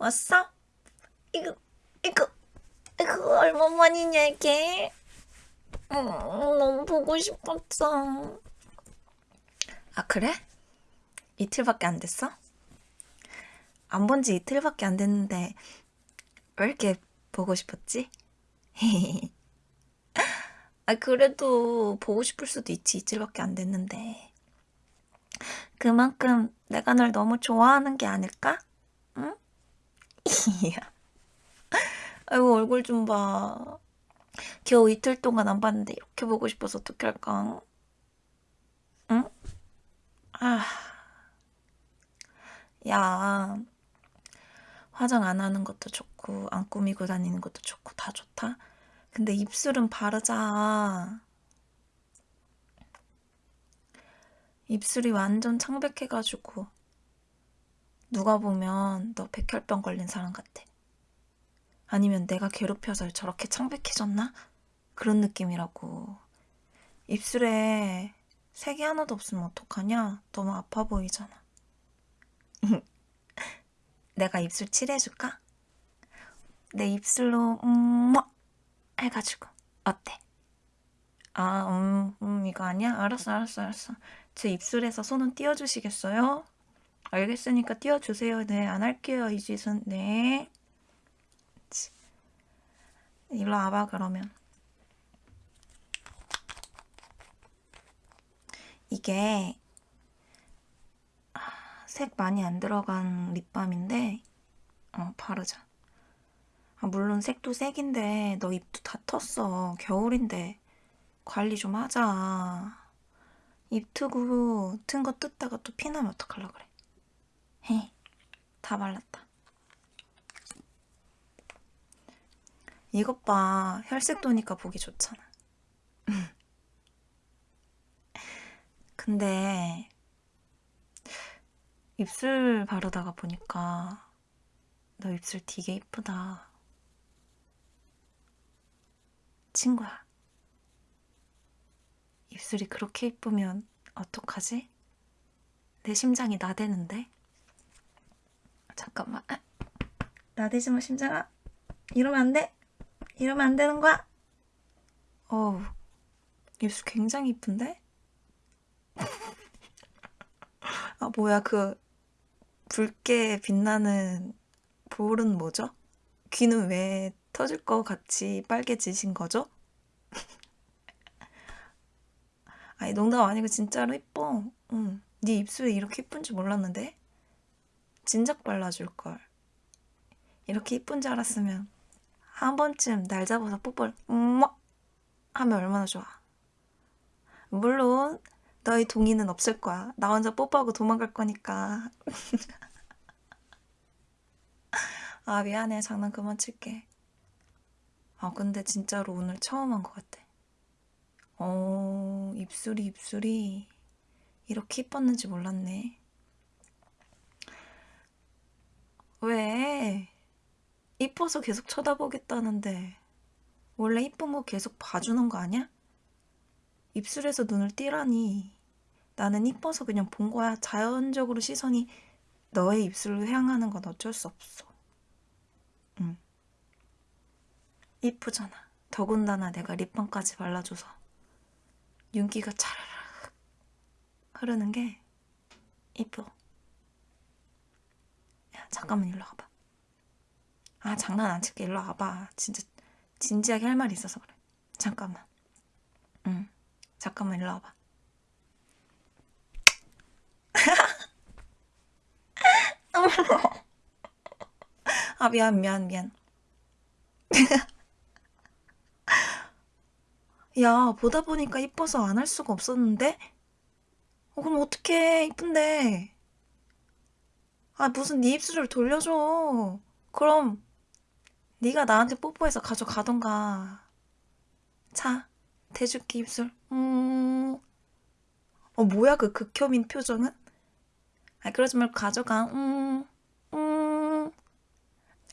왔어? 이거 이거 이거 얼마만이냐 이게? 음, 너무 보고 싶었어. 아 그래? 이틀밖에 안 됐어? 안 본 지 이틀밖에 안 됐는데 왜 이렇게 보고 싶었지? 아 그래도 보고 싶을 수도 있지 이틀밖에 안 됐는데 그만큼 내가 널 너무 좋아하는 게 아닐까? 응? 아이고 얼굴 좀 봐. 겨우 이틀 동안 안 봤는데 이렇게 보고 싶어서 어떻게 할까? 응? 아, 야, 화장 안 하는 것도 좋고 안 꾸미고 다니는 것도 좋고 다 좋다. 근데 입술은 바르자. 입술이 완전 창백해가지고 누가 보면 너 백혈병 걸린 사람 같아. 아니면 내가 괴롭혀서 저렇게 창백해졌나? 그런 느낌이라고. 입술에 색이 하나도 없으면 어떡하냐? 너무 아파 보이잖아. 내가 입술 칠해줄까? 내 입술로 음 해가지고 어때? 아, 음, 음, 이거 아니야? 알았어, 알았어, 알았어. 제 입술에서 손은 띄워주시겠어요? 알겠으니까 띄워주세요. 네, 안 할게요, 이 짓은. 네. 일로 와봐, 그러면. 이게 아, 색 많이 안 들어간 립밤인데 어, 바르자. 아, 물론 색도 색인데 너 입도 다 텄어. 겨울인데 관리 좀 하자. 입 트고 튼 거 뜯다가 또 피나면 어떡하려 그래. 헤, 다 발랐다. 이것 봐. 혈색 도니까 보기 좋잖아. 근데 입술 바르다가 보니까 너 입술 되게 이쁘다. 친구야. 입술이 그렇게 이쁘면 어떡하지? 내 심장이 나대는데? 잠깐만. 아, 나대지 마, 심장아. 이러면 안 돼. 이러면 안 되는 거야. 어우, 입술 굉장히 이쁜데? 아, 뭐야, 그, 붉게 빛나는 볼은 뭐죠? 귀는 왜 터질 것 같이 빨개지신 거죠? 아니, 농담 아니고 진짜로 이뻐. 응. 네 입술이 이렇게 이쁜 줄 몰랐는데? 진작 발라줄걸. 이렇게 이쁜 줄 알았으면 한 번쯤 날 잡아서 뽀뽀를 음 하면 얼마나 좋아. 물론 너의 동의는 없을 거야. 나 혼자 뽀뽀하고 도망갈 거니까. 아 미안해. 장난 그만 칠게. 아 근데 진짜로 오늘 처음 한 것 같아. 어 입술이 입술이 이렇게 이뻤는지 몰랐네. 왜? 이뻐서 계속 쳐다보겠다는데. 원래 이쁜 거 계속 봐주는 거 아니야? 입술에서 눈을 띄라니. 나는 이뻐서 그냥 본 거야. 자연적으로 시선이 너의 입술로 향하는 건 어쩔 수 없어. 응. 이쁘잖아. 더군다나 내가 립밤까지 발라줘서. 윤기가 차르르 흐르는 게 이뻐. 야 잠깐만 일로 와봐. 아 장난 안 칠게. 일로 와봐. 진짜 진지하게 할 말이 있어서 그래. 잠깐만. 응. 잠깐만 일로 와봐. 아 미안 미안 미안. 야 보다 보니까 이뻐서 안 할 수가 없었는데? 어, 그럼 어떡해. 이쁜데 아 무슨 네 입술을 돌려줘 그럼 네가 나한테 뽀뽀해서 가져가던가 자 대줄게 입술 음. 어 뭐야 그 극혐인 표정은? 아 그러지 말고 가져가 음. 음.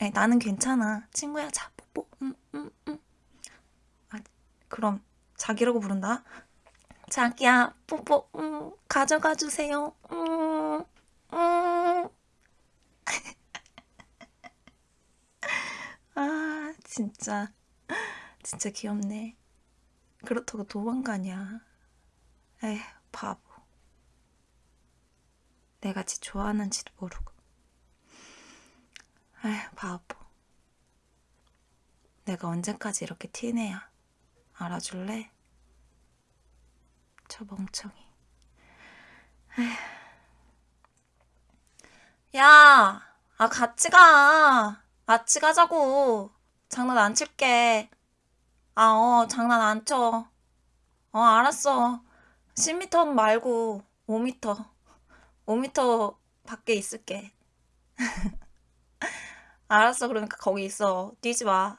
아니, 나는 괜찮아 친구야 자 뽀뽀 음, 음, 음. 아, 그럼 자기라고 부른다 자기야 뽀뽀 음, 가져가 주세요 음, 음. 진짜 진짜 귀엽네. 그렇다고 도망가냐? 에휴 바보. 내가 지 좋아하는지도 모르고. 에휴 바보. 내가 언제까지 이렇게 티내야 알아줄래? 저 멍청이. 에휴. 야, 아 같이 가. 같이 가자고. 장난 안 칠게. 아, 어, 장난 안 쳐. 어, 알았어. 10m 말고 5m. 5m 밖에 있을게. 알았어. 그러니까 거기 있어. 뛰지 마.